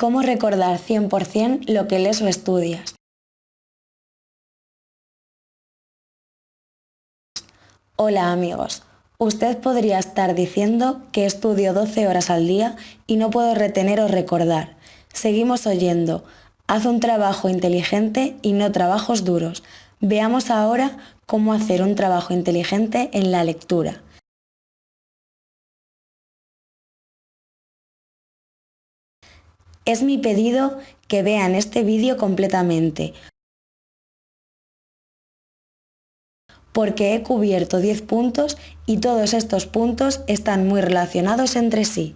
¿Cómo recordar 100% lo que lees o estudias? Hola amigos, usted podría estar diciendo que estudio 12 horas al día y no puedo retener o recordar. Seguimos oyendo, haz un trabajo inteligente y no trabajos duros. Veamos ahora cómo hacer un trabajo inteligente en la lectura. Es mi pedido que vean este vídeo completamente, porque he cubierto 10 puntos y todos estos puntos están muy relacionados entre sí.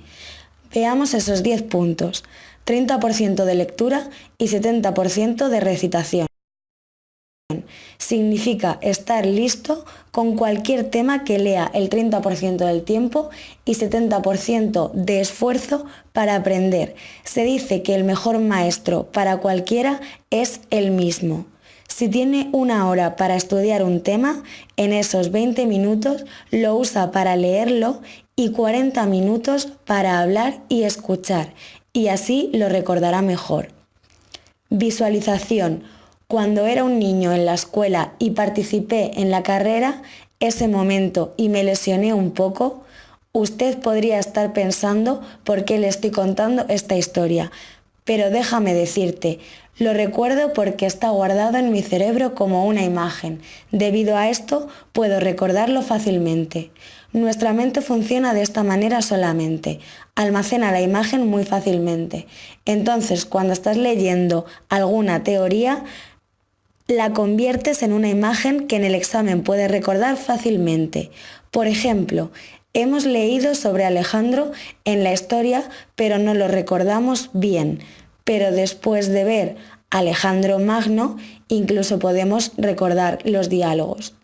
Veamos esos 10 puntos, 30% de lectura y 70% de recitación significa estar listo con cualquier tema que lea el 30% del tiempo y 70% de esfuerzo para aprender. Se dice que el mejor maestro para cualquiera es el mismo. Si tiene una hora para estudiar un tema, en esos 20 minutos lo usa para leerlo y 40 minutos para hablar y escuchar, y así lo recordará mejor. Visualización cuando era un niño en la escuela y participé en la carrera, ese momento y me lesioné un poco, usted podría estar pensando por qué le estoy contando esta historia. Pero déjame decirte, lo recuerdo porque está guardado en mi cerebro como una imagen. Debido a esto, puedo recordarlo fácilmente. Nuestra mente funciona de esta manera solamente. Almacena la imagen muy fácilmente. Entonces, cuando estás leyendo alguna teoría, la conviertes en una imagen que en el examen puedes recordar fácilmente. Por ejemplo, hemos leído sobre Alejandro en la historia, pero no lo recordamos bien. Pero después de ver Alejandro Magno, incluso podemos recordar los diálogos.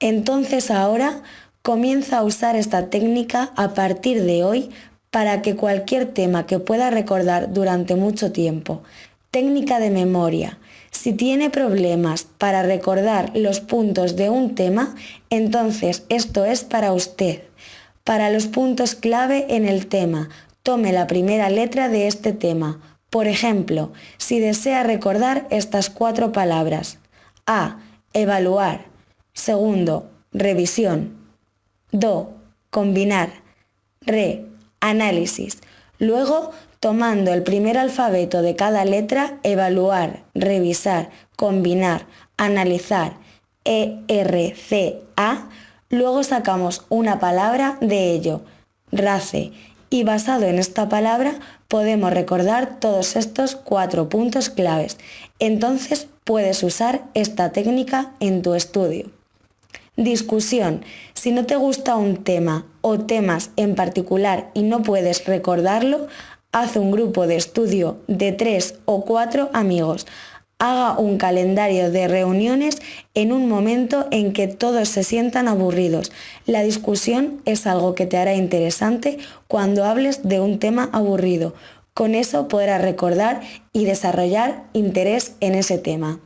Entonces ahora comienza a usar esta técnica a partir de hoy para que cualquier tema que pueda recordar durante mucho tiempo. Técnica de memoria. Si tiene problemas para recordar los puntos de un tema, entonces esto es para usted. Para los puntos clave en el tema, tome la primera letra de este tema. Por ejemplo, si desea recordar estas cuatro palabras. A. Evaluar. Segundo, revisión. Do. Combinar. Re. Análisis. Luego, tomando el primer alfabeto de cada letra, evaluar, revisar, combinar, analizar, E, R, C, A, luego sacamos una palabra de ello, race, y basado en esta palabra podemos recordar todos estos cuatro puntos claves. Entonces puedes usar esta técnica en tu estudio. Discusión. Si no te gusta un tema o temas en particular y no puedes recordarlo, haz un grupo de estudio de tres o cuatro amigos. Haga un calendario de reuniones en un momento en que todos se sientan aburridos. La discusión es algo que te hará interesante cuando hables de un tema aburrido. Con eso podrás recordar y desarrollar interés en ese tema.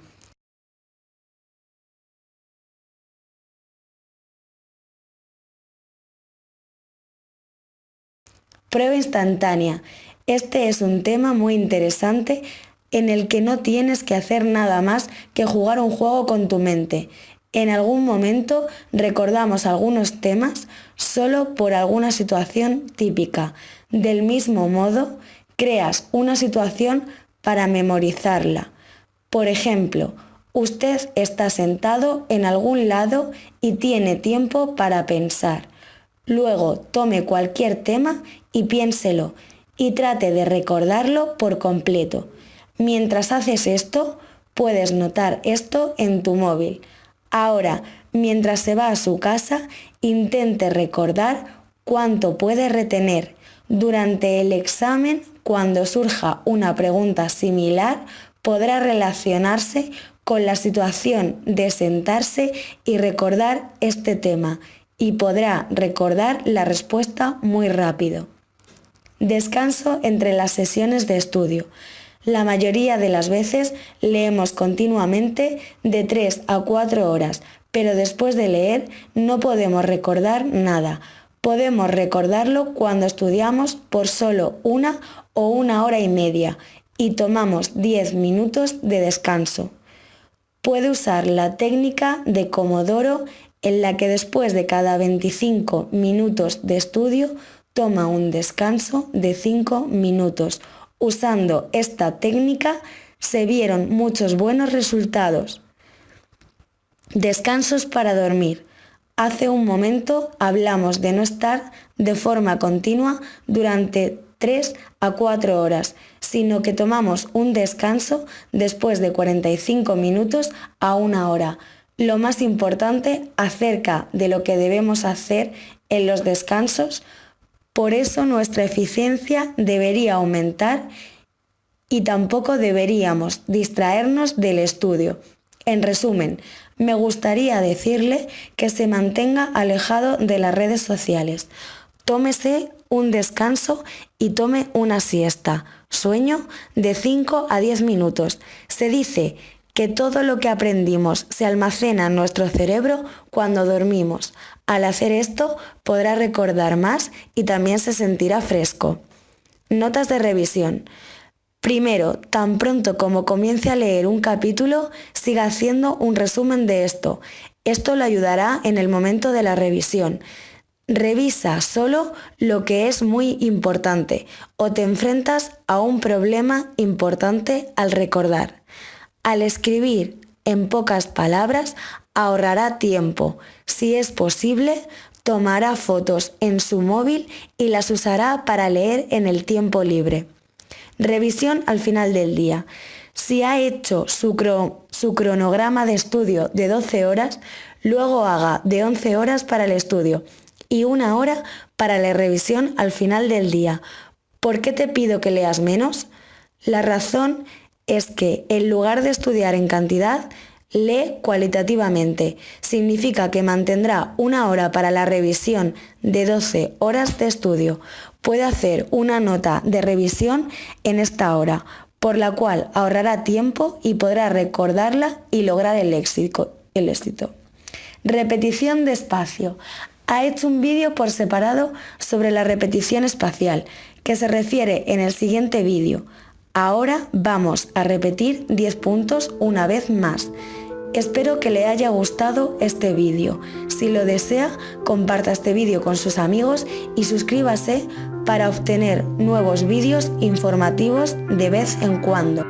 Prueba instantánea. Este es un tema muy interesante en el que no tienes que hacer nada más que jugar un juego con tu mente. En algún momento recordamos algunos temas solo por alguna situación típica. Del mismo modo, creas una situación para memorizarla. Por ejemplo, usted está sentado en algún lado y tiene tiempo para pensar. Luego tome cualquier tema y piénselo y trate de recordarlo por completo. Mientras haces esto, puedes notar esto en tu móvil. Ahora, mientras se va a su casa, intente recordar cuánto puede retener. Durante el examen, cuando surja una pregunta similar, podrá relacionarse con la situación de sentarse y recordar este tema y podrá recordar la respuesta muy rápido. Descanso entre las sesiones de estudio. La mayoría de las veces leemos continuamente de 3 a 4 horas, pero después de leer no podemos recordar nada. Podemos recordarlo cuando estudiamos por solo una o una hora y media y tomamos 10 minutos de descanso. Puede usar la técnica de Comodoro en la que después de cada 25 minutos de estudio toma un descanso de 5 minutos. Usando esta técnica se vieron muchos buenos resultados. Descansos para dormir. Hace un momento hablamos de no estar de forma continua durante 3 a 4 horas, sino que tomamos un descanso después de 45 minutos a una hora. Lo más importante acerca de lo que debemos hacer en los descansos, por eso nuestra eficiencia debería aumentar y tampoco deberíamos distraernos del estudio. En resumen, me gustaría decirle que se mantenga alejado de las redes sociales. Tómese un descanso y tome una siesta, sueño de 5 a 10 minutos. Se dice que todo lo que aprendimos se almacena en nuestro cerebro cuando dormimos. Al hacer esto podrá recordar más y también se sentirá fresco. Notas de revisión. Primero, tan pronto como comience a leer un capítulo, siga haciendo un resumen de esto. Esto le ayudará en el momento de la revisión. Revisa solo lo que es muy importante o te enfrentas a un problema importante al recordar. Al escribir en pocas palabras ahorrará tiempo. Si es posible, tomará fotos en su móvil y las usará para leer en el tiempo libre. Revisión al final del día. Si ha hecho su, cronograma de estudio de 12 horas, luego haga de 11 horas para el estudio y una hora para la revisión al final del día. ¿Por qué te pido que leas menos? La razón es que en lugar de estudiar en cantidad, lee cualitativamente. Significa que mantendrá una hora para la revisión de 12 horas de estudio. Puede hacer una nota de revisión en esta hora, por la cual ahorrará tiempo y podrá recordarla y lograr el éxito. Repetición de espacio ha hecho un vídeo por separado sobre la repetición espacial, que se refiere en el siguiente vídeo. Ahora vamos a repetir 10 puntos una vez más. Espero que le haya gustado este vídeo. Si lo desea, comparta este vídeo con sus amigos y suscríbase para obtener nuevos vídeos informativos de vez en cuando.